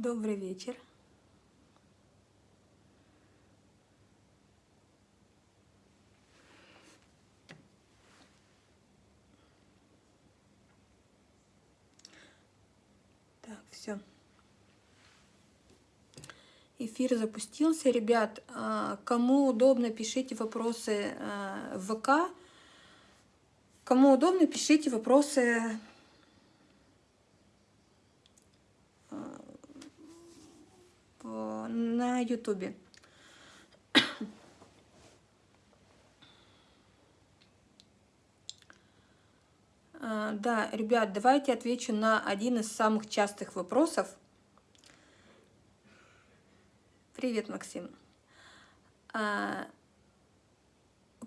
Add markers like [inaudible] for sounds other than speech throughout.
Добрый вечер. Так, все. Эфир запустился. Ребят, а, кому удобно, пишите вопросы а, в ВК. Кому удобно, пишите вопросы на ютубе. [coughs] А, да, ребят, давайте отвечу на один из самых частых вопросов. Привет, Максим. А,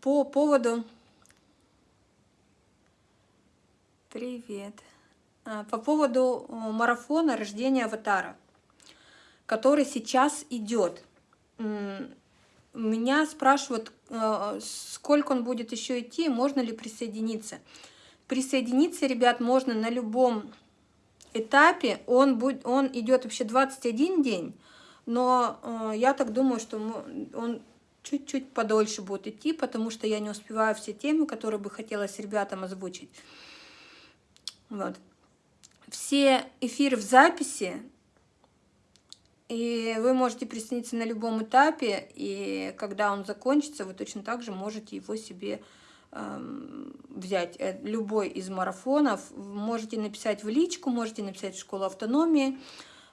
по поводу... Привет. А, по поводу марафона рождения аватара который сейчас идет. Меня спрашивают, э, сколько он будет еще идти, можно ли присоединиться. Присоединиться, ребят, можно на любом этапе. Он, будет, он идет вообще 21 день, но э, я так думаю, что он чуть-чуть подольше будет идти, потому что я не успеваю все темы, которые бы хотелось ребятам озвучить. Вот. Все эфиры в записи и вы можете присоединиться на любом этапе, и когда он закончится, вы точно так же можете его себе э, взять. Э, любой из марафонов можете написать в личку, можете написать в школу автономии.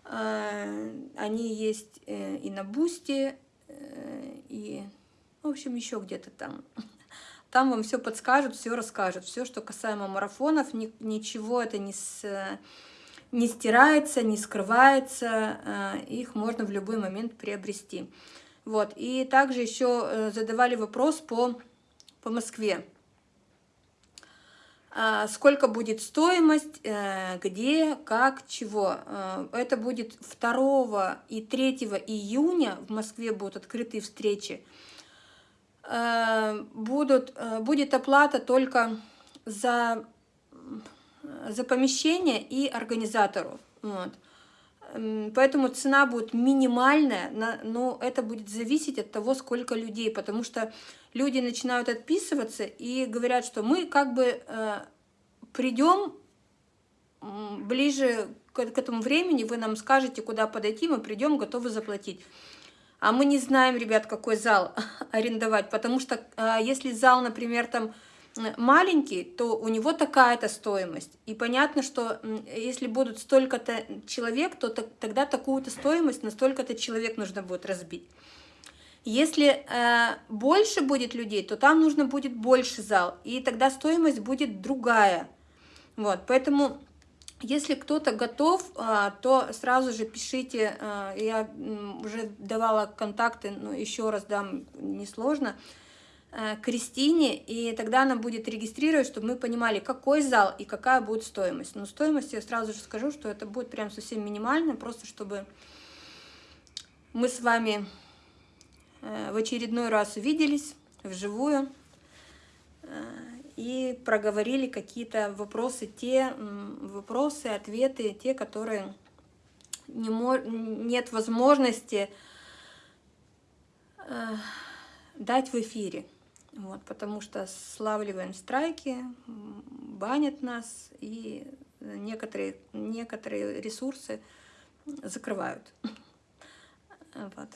Э, они есть э, и на Бусте, э, и, в общем, еще где-то там. [laughs] Там вам все подскажут, все расскажут. Все, что касаемо марафонов, ни, ничего это не с не стирается, не скрывается, э, их можно в любой момент приобрести. Вот. И также еще э, задавали вопрос по, по Москве. А, сколько будет стоимость, э, где, как, чего. Это будет 2 и 3 июня в Москве будут открытые встречи. Будут, будет оплата только за за помещение и организатору. Вот. Поэтому цена будет минимальная, но это будет зависеть от того, сколько людей, потому что люди начинают отписываться и говорят, что мы как бы э, придем ближе к, этому времени, вы нам скажете, куда подойти, мы придем, готовы заплатить. А мы не знаем, ребят, какой зал [laughs] арендовать, потому что э, если зал, например, там маленький, то у него такая-то стоимость. И понятно, что если будут столько-то человек, то тогда такую-то стоимость на столько-то человек нужно будет разбить. Если э, больше будет людей, то там нужно будет больше зал, и тогда стоимость будет другая. Вот, поэтому, если кто-то готов, э, то сразу же пишите, э, я уже давала контакты, но еще раз дам, несложно, сложно Э, Кристине, и тогда она будет регистрировать, чтобы мы понимали, какой зал и какая будет стоимость. Но стоимость я сразу же скажу, что это будет прям совсем минимально, просто чтобы мы с вами э, в очередной раз увиделись вживую э, и проговорили какие-то вопросы, те вопросы, ответы, те, которые не нет возможности дать в эфире. Вот, потому что славливаем страйки, банят нас, и некоторые, некоторые ресурсы закрывают. Вот.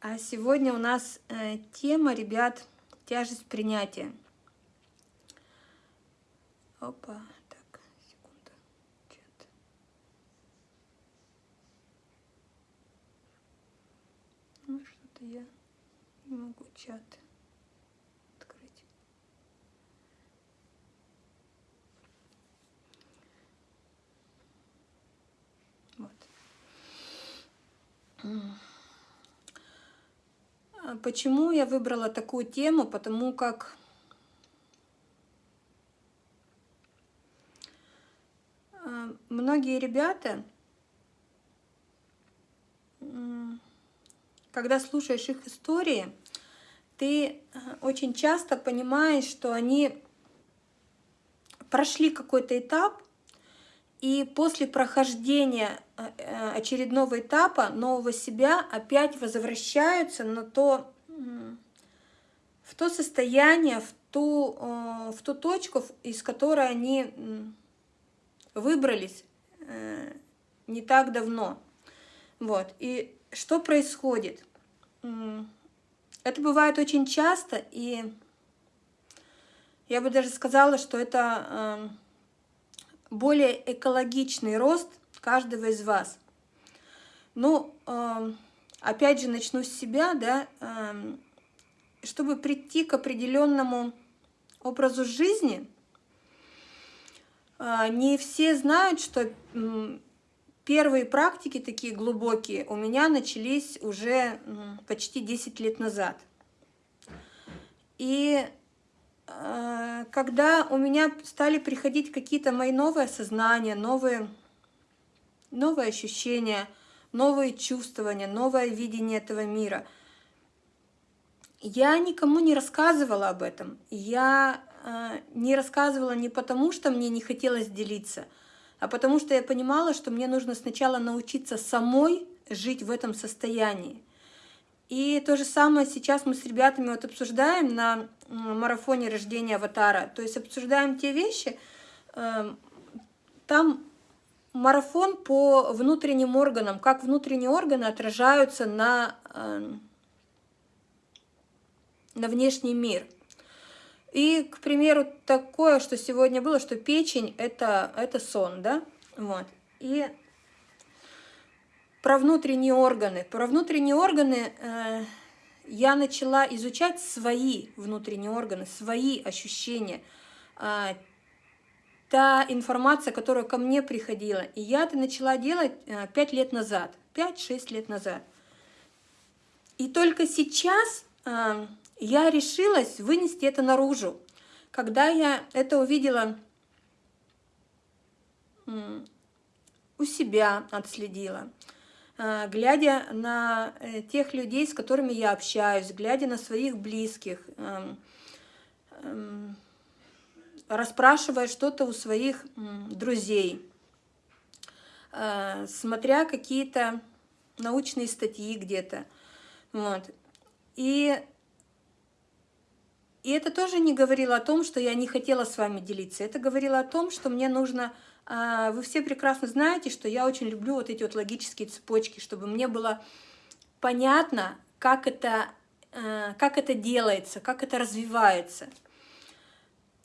А сегодня у нас э, тема, ребят, тяжесть принятия. Опа, так, секунда. Чат. Ну, что-то я не могу чат. А почему я выбрала такую тему? Потому как а, многие ребята, когда слушаешь их истории, ты а, очень часто понимаешь, что они прошли какой-то этап, и после прохождения э, очередного этапа, нового себя опять возвращаются на то, в то состояние, в ту, э, в ту точку, из которой они выбрались не так давно. Вот. И что происходит? Это бывает очень часто, и я бы даже сказала, что это более экологичный рост каждого из вас. Ну, опять же, начну с себя, да, чтобы прийти к определенному образу жизни, а, не все знают, что первые практики такие глубокие у меня начались уже почти 10 лет назад. И а, когда у меня стали приходить какие-то мои новые осознания, новые, новые ощущения, новые чувствования, новое видение этого мира, я никому не рассказывала об этом. Я э, не рассказывала не потому, что мне не хотелось делиться, а потому что я понимала, что мне нужно сначала научиться самой жить в этом состоянии. И то же самое сейчас мы с ребятами вот обсуждаем на марафоне рождения аватара. То есть обсуждаем те вещи, э, там марафон по внутренним органам, как внутренние органы отражаются на, э, на внешний мир. И, к примеру, такое, что сегодня было, что печень это, – это сон, да? Вот. И про внутренние органы. Про внутренние органы э, я начала изучать свои внутренние органы, свои ощущения, э, та информация, которая ко мне приходила. И я это начала делать э, 5 лет назад, 5-6 лет назад. И только сейчас э, я решилась вынести это наружу. Когда я это увидела у себя, отследила, а, глядя на э, тех людей, с которыми я общаюсь, глядя на своих близких, эм, эм, расспрашивая что-то у своих друзей, э, смотря какие-то научные статьи где-то. Вот. И, и это тоже не говорило о том, что я не хотела с вами делиться. Это говорило о том, что мне нужно а, вы все прекрасно знаете, что я очень люблю вот эти вот логические цепочки, чтобы мне было понятно, как это, э, как это делается, как это развивается.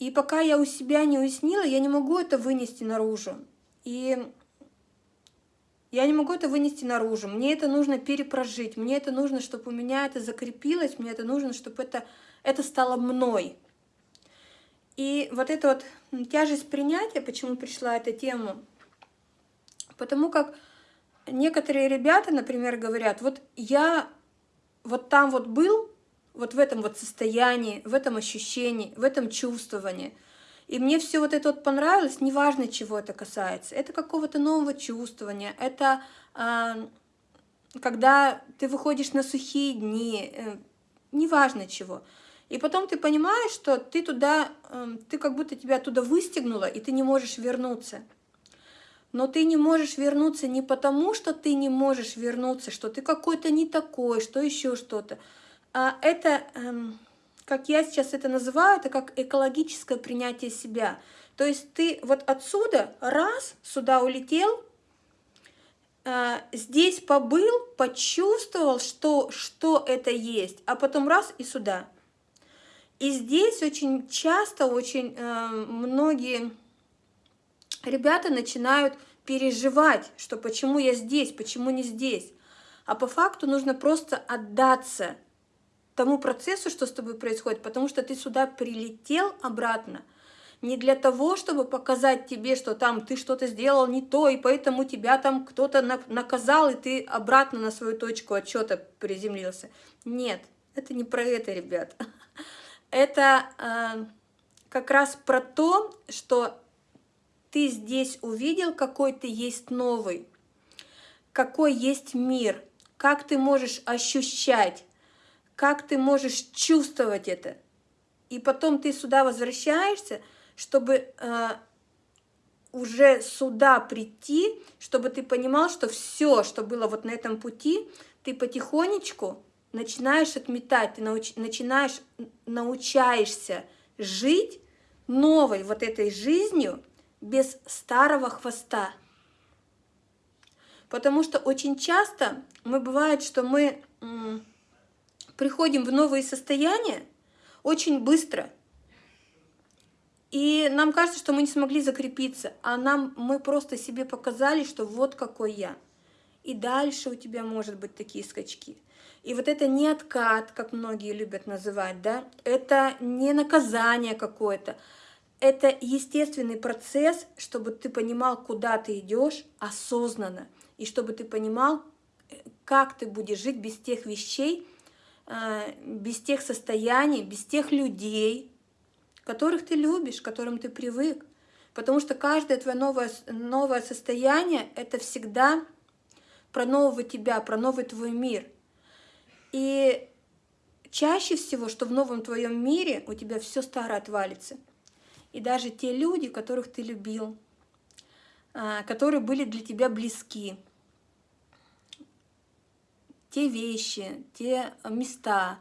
И пока я у себя не уяснила, я не могу это вынести наружу. И я не могу это вынести наружу. Мне это нужно перепрожить. Мне это нужно, чтобы у меня это закрепилось. Мне это нужно, чтобы это, это стало мной. И вот эта вот тяжесть принятия, почему пришла эта тема, потому как некоторые ребята, например, говорят, вот я вот там вот был, вот в этом вот состоянии, в этом ощущении, в этом чувствовании, и мне все вот это вот понравилось, неважно, чего это касается. Это какого-то нового чувствования, это э, когда ты выходишь на сухие дни, э, неважно чего. И потом ты понимаешь, что ты туда, эм, ты как будто тебя оттуда выстегнула, и ты не можешь вернуться. Но ты не можешь вернуться не потому, что ты не можешь вернуться, что ты какой-то не такой, что еще что-то. А это, эм, как я сейчас это называю, это как экологическое принятие себя. То есть ты вот отсюда раз сюда улетел, э, здесь побыл, почувствовал, что, что это есть, а потом раз и сюда. И здесь очень часто, очень э, многие ребята начинают переживать, что почему я здесь, почему не здесь. А по факту нужно просто отдаться тому процессу, что с тобой происходит, потому что ты сюда прилетел обратно не для того, чтобы показать тебе, что там ты что-то сделал не то, и поэтому тебя там кто-то наказал, и ты обратно на свою точку отчета приземлился. Нет, это не про это, ребят [laughs] это э, как раз про то, что ты здесь увидел, какой ты есть новый, какой есть мир, как ты можешь ощущать, как ты можешь чувствовать это. И потом ты сюда возвращаешься, чтобы э, уже сюда прийти, чтобы ты понимал, что все, что было вот на этом пути, ты потихонечку начинаешь отметать, ты науч, начинаешь, научаешься жить новой вот этой жизнью без старого хвоста. Потому что очень часто мы бывает, что мы приходим в новые состояния очень быстро. И нам кажется, что мы не смогли закрепиться, а нам мы просто себе показали, что вот какой я. И дальше у тебя может быть такие скачки. И вот это не откат, как многие любят называть, да, это не наказание какое-то, это естественный процесс, чтобы ты понимал, куда ты идешь осознанно, и чтобы ты понимал, как ты будешь жить без тех вещей, э, без тех состояний, без тех людей, которых ты любишь, к которым ты привык. Потому что каждое твое новое, новое состояние — это всегда про нового тебя, про новый твой мир. И чаще всего, что в новом твоем мире у тебя все старое отвалится. И даже те люди, которых ты любил, а, которые были для тебя близки, те вещи, те места,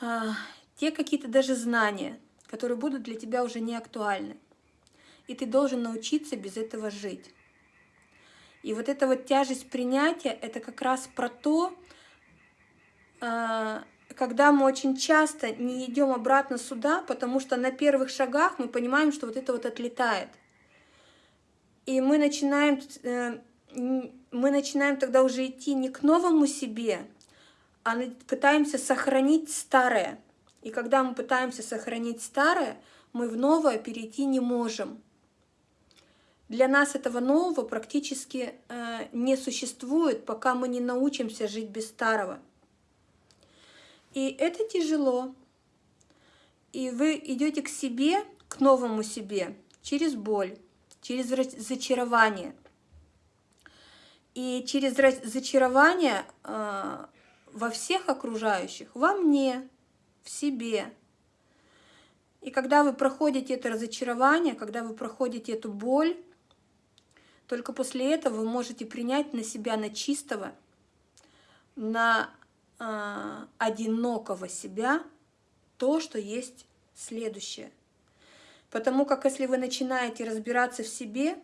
а, те какие-то даже знания, которые будут для тебя уже не актуальны. И ты должен научиться без этого жить. И вот эта вот тяжесть принятия, это как раз про то, а, когда мы очень часто не идем обратно сюда, потому что на первых шагах мы понимаем, что вот это вот отлетает. И мы начинаем э, мы начинаем тогда уже идти не к новому себе, а пытаемся сохранить старое. И когда мы пытаемся сохранить старое, мы в новое перейти не можем. Для нас этого нового практически э, не существует, пока мы не научимся жить без старого. И это тяжело. И вы идете к себе, к новому себе, через боль, через зачарование – и через зачарование э, во всех окружающих, во мне, в себе. И когда вы проходите это разочарование, когда вы проходите эту боль, только после этого вы можете принять на себя, на чистого, на э, одинокого себя то, что есть следующее. Потому как если вы начинаете разбираться в себе,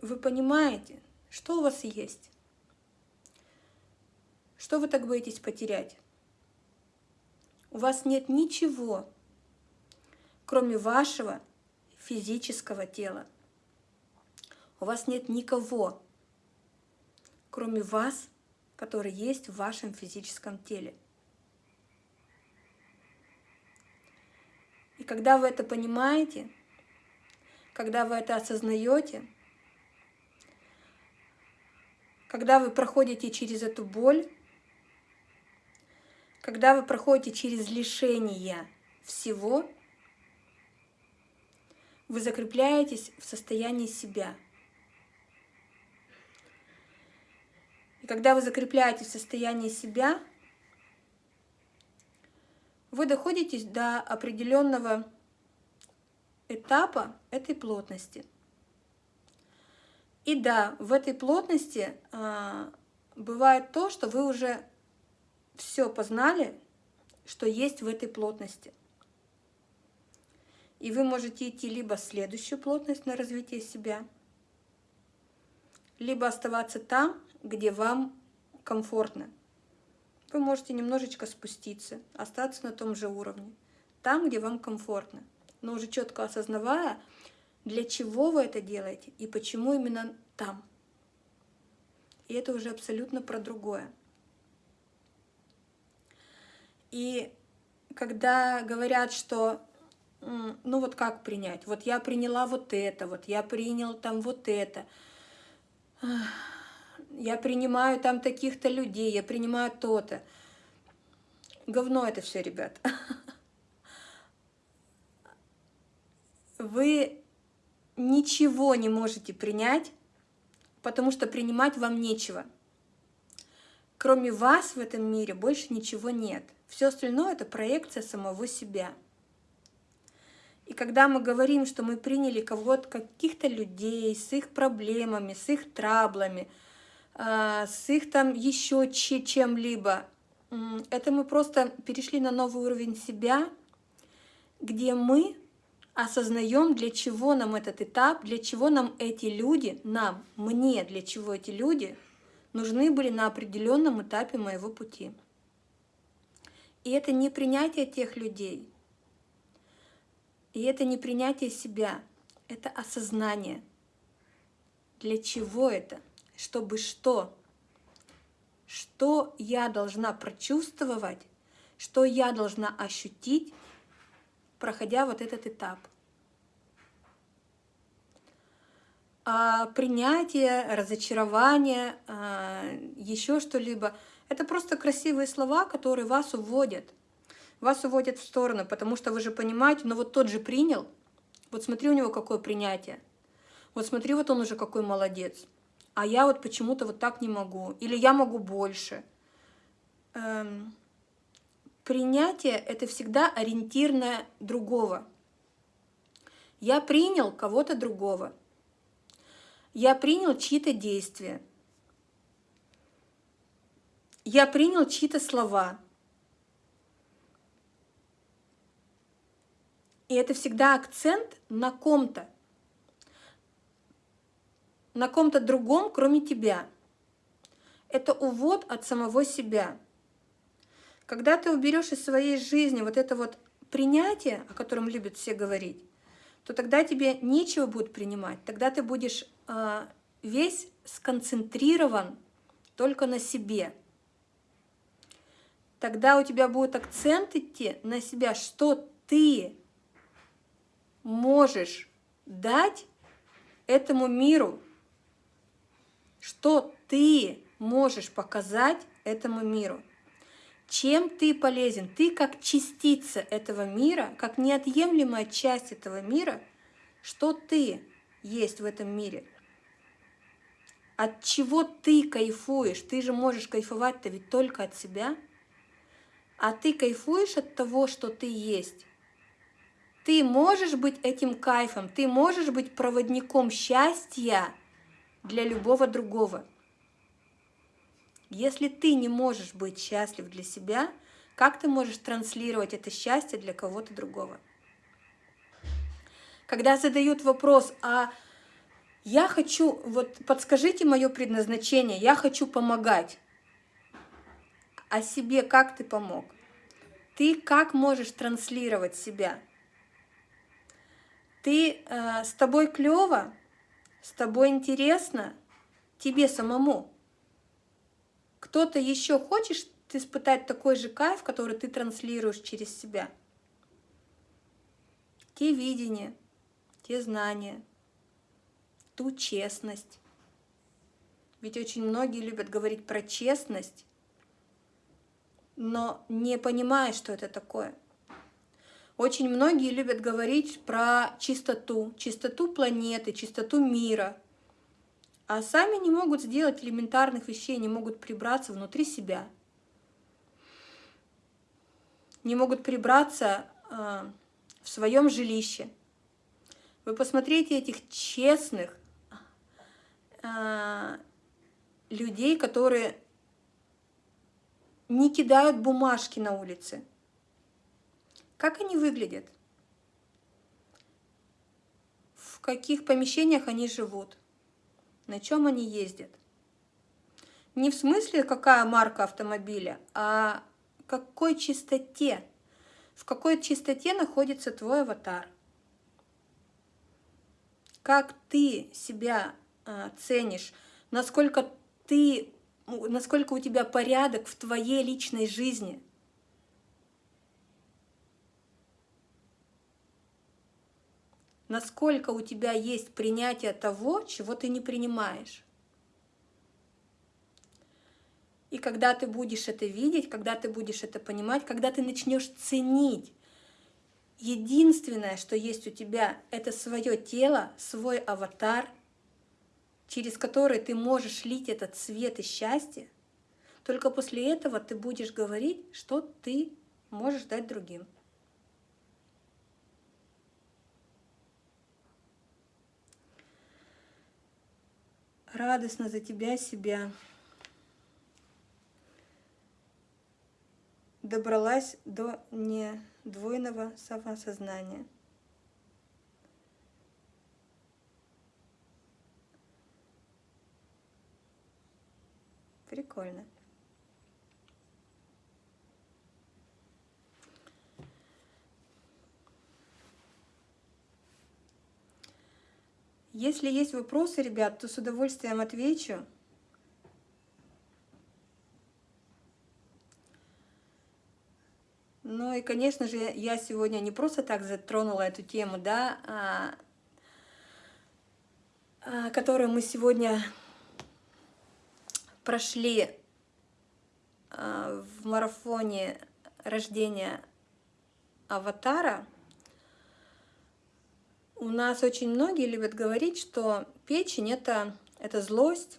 вы понимаете, что у вас есть? Что вы так боитесь потерять? У вас нет ничего, кроме вашего физического тела. У вас нет никого, кроме вас, который есть в вашем физическом теле. И когда вы это понимаете, когда вы это осознаете, когда вы проходите через эту боль, когда вы проходите через лишение всего, вы закрепляетесь в состоянии себя. И когда вы закрепляетесь в состоянии себя, вы доходите до определенного этапа этой плотности – и да, в этой плотности а, бывает то, что вы уже все познали, что есть в этой плотности. И вы можете идти либо следующую плотность на развитие себя, либо оставаться там, где вам комфортно. Вы можете немножечко спуститься, остаться на том же уровне, там, где вам комфортно, но уже четко осознавая, для чего вы это делаете и почему именно там. И это уже абсолютно про другое. И когда говорят, что ну вот как принять? Вот я приняла вот это, вот я принял там вот это. Я принимаю там таких-то людей, я принимаю то-то. Говно это все, ребят. [laughs] Вы ничего не можете принять, потому что принимать вам нечего. Кроме вас в этом мире больше ничего нет. Все остальное – это проекция самого себя. И когда мы говорим, что мы приняли кого-то, каких-то людей с их проблемами, с их траблами, а, с их там еще чем-либо, это мы просто перешли на новый уровень себя, где мы осознаем, для чего нам этот этап, для чего нам эти люди, нам, мне, для чего эти люди нужны были на определенном этапе моего пути. И это не принятие тех людей, и это не принятие себя, это осознание. Для чего это? Чтобы что? Что я должна прочувствовать, что я должна ощутить, проходя вот этот этап. А принятие, разочарование, а, еще что-либо – это просто красивые слова, которые вас уводят. Вас уводят в сторону, потому что вы же понимаете, ну вот тот же принял, вот смотри, у него какое принятие. Вот смотри, вот он уже какой молодец. А я вот почему-то вот так не могу. Или я могу больше. Принятие – это всегда ориентир на другого. Я принял кого-то другого. Я принял чьи-то действия. Я принял чьи-то слова. И это всегда акцент на ком-то. На ком-то другом, кроме тебя. Это увод от самого себя. Когда ты уберешь из своей жизни вот это вот принятие, о котором любят все говорить, то тогда тебе нечего будет принимать. Тогда ты будешь э, весь сконцентрирован только на себе. Тогда у тебя будет акцент идти на себя, что ты можешь дать этому миру, что ты можешь показать этому миру. Чем ты полезен? Ты как частица этого мира, как неотъемлемая часть этого мира, что ты есть в этом мире? От чего ты кайфуешь? Ты же можешь кайфовать-то ведь только от себя. А ты кайфуешь от того, что ты есть. Ты можешь быть этим кайфом, ты можешь быть проводником счастья для любого другого. Если ты не можешь быть счастлив для себя, как ты можешь транслировать это счастье для кого-то другого? Когда задают вопрос, а я хочу, вот подскажите мое предназначение, я хочу помогать. А себе как ты помог? Ты как можешь транслировать себя? Ты э, с тобой клево, с тобой интересно, тебе самому. Кто-то еще хочешь испытать такой же кайф, который ты транслируешь через себя? Те видения, те знания, ту честность. Ведь очень многие любят говорить про честность, но не понимая, что это такое. Очень многие любят говорить про чистоту, чистоту планеты, чистоту мира – а сами не могут сделать элементарных вещей, не могут прибраться внутри себя, не могут прибраться э, в своем жилище. Вы посмотрите этих честных э, людей, которые не кидают бумажки на улице. Как они выглядят? В каких помещениях они живут? На чем они ездят. Не в смысле, какая марка автомобиля, а какой чистоте, в какой чистоте находится твой аватар. Как ты себя э, ценишь, насколько ты, насколько у тебя порядок в твоей личной жизни – насколько у тебя есть принятие того, чего ты не принимаешь. И когда ты будешь это видеть, когда ты будешь это понимать, когда ты начнешь ценить, единственное, что есть у тебя, это свое тело, свой аватар, через который ты можешь лить этот свет и счастье, только после этого ты будешь говорить, что ты можешь дать другим. Радостно за тебя себя. Добралась до недвойного самосознания. Прикольно. Если есть вопросы, ребят, то с удовольствием отвечу. Ну и, конечно же, я сегодня не просто так затронула эту тему, да, а, а, которую мы сегодня прошли а, в марафоне рождения аватара, у нас очень многие любят говорить, что печень это, это злость,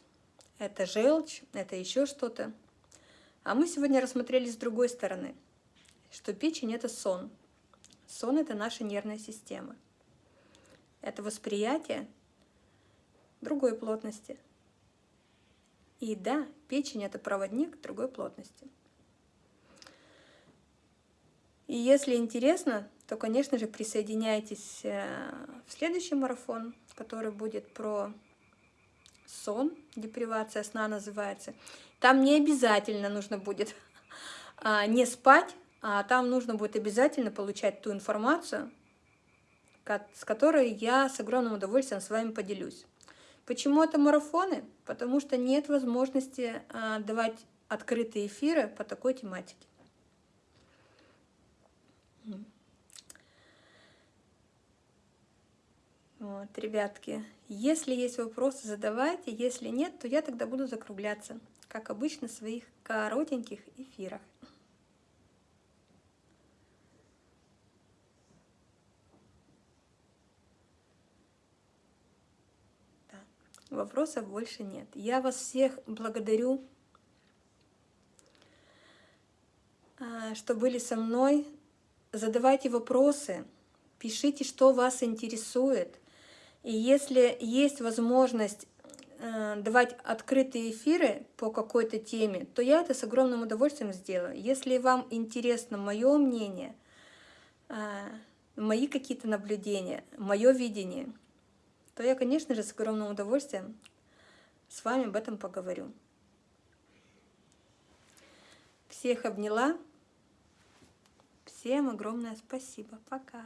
это желчь, это еще что-то. А мы сегодня рассмотрели с другой стороны, что печень это сон. Сон это наша нервная система. Это восприятие другой плотности. И да, печень это проводник другой плотности. И если интересно, то, конечно же, присоединяйтесь э, в следующий марафон, который будет про сон, депривация сна называется. Там не обязательно нужно будет [laughs] а, не спать, а там нужно будет обязательно получать ту информацию, с которой я с огромным удовольствием с вами поделюсь. Почему это марафоны? Потому что нет возможности а, давать открытые эфиры по такой тематике. Вот, ребятки, если есть вопросы, задавайте. Если нет, то я тогда буду закругляться, как обычно, в своих коротеньких эфирах. Вопросов больше нет. Я вас всех благодарю, а, что были со мной. Задавайте вопросы, пишите, что вас интересует. И если есть возможность э, давать открытые эфиры по какой-то теме, то я это с огромным удовольствием сделаю. Если вам интересно мое мнение, э, мои какие-то наблюдения, мое видение – то я, конечно же, с огромным удовольствием с вами об этом поговорю. Всех обняла. Всем огромное спасибо. Пока.